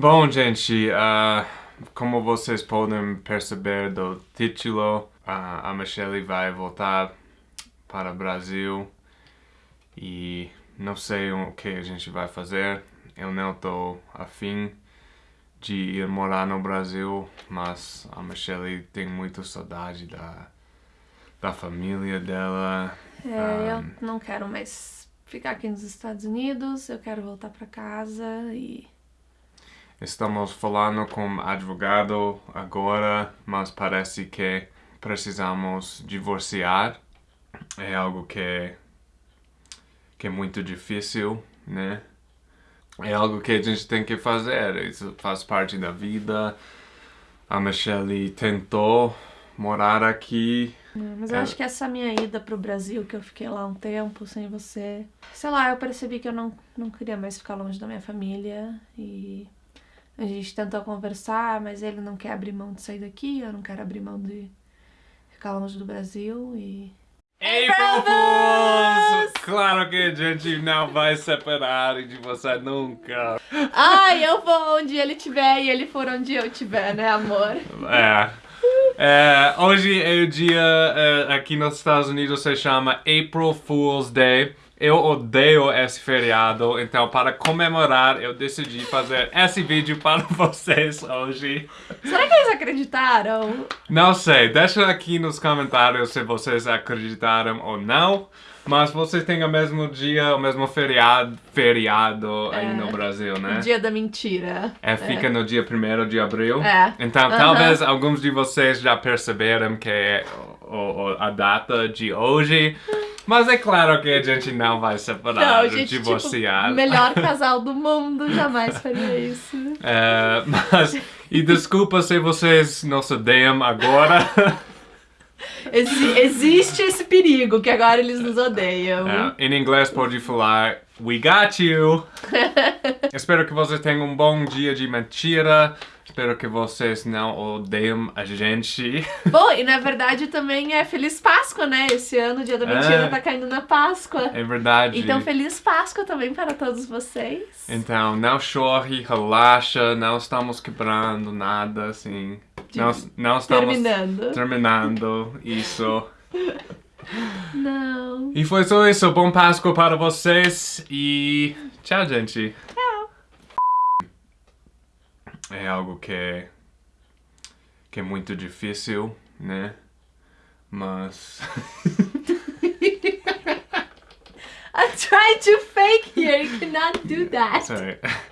Bom, gente, uh, como vocês podem perceber do título, uh, a Michelle vai voltar para o Brasil e não sei o que a gente vai fazer. Eu não estou afim de ir morar no Brasil, mas a Michelle tem muita saudade da, da família dela. É, Um, eu não quero mais ficar aqui nos Estados Unidos, eu quero voltar pra casa e. Estamos falando com advogado agora, mas parece que precisamos divorciar. É algo que, que é muito difícil, né? É algo que a gente tem que fazer, isso faz parte da vida. A Michelle tentou morar aqui. Mas eu É. acho que essa minha ida pro Brasil, que eu fiquei lá um tempo sem você. Sei lá, eu percebi que eu não, não queria mais ficar longe da minha família e. A gente tentou conversar, mas ele não quer abrir mão de sair daqui, eu não quero abrir mão de ficar longe do Brasil e. April Fools! Claro que a gente não vai separar de você nunca. Ai, eu vou onde ele estiver e ele for onde eu estiver, né, amor? É. É, hoje é o dia é, aqui nos Estados Unidos se chama April Fool's Day. Eu odeio esse feriado, então para comemorar eu decidi fazer esse vídeo para vocês hoje. Será que eles acreditaram? Não sei, deixa aqui nos comentários se vocês acreditaram ou não. Mas vocês têm o mesmo dia, o mesmo feriado, feriado aí É. no Brasil, O né? dia da mentira. É, fica no dia 1 de abril. É. Então, Aham. talvez alguns de vocês já perceberam que é o- o- a data de hoje. Mas é claro que a gente não vai separar, Não, gente, divorciar. tipo, melhor casal do mundo jamais faria isso. É, mas, e desculpa se vocês nos odeiam agora. Exi- existe esse perigo que agora eles nos odeiam. É, em inglês pode falar We got you! Espero que vocês tenham um bom dia de mentira. Espero que vocês não odeiam a gente. Bom, e na verdade também é Feliz Páscoa, né? Esse ano o dia da mentira É. tá caindo na Páscoa. É verdade. Então, Feliz Páscoa também para todos vocês. Então, não chore, relaxa, não estamos quebrando nada, assim. Não, não estamos Terminando. terminando isso. Não. E foi só isso. Bom Páscoa para vocês e tchau, gente. Tchau. É algo que que é muito difícil, né? Mas I'm trying to fake here. You cannot do that. sorry.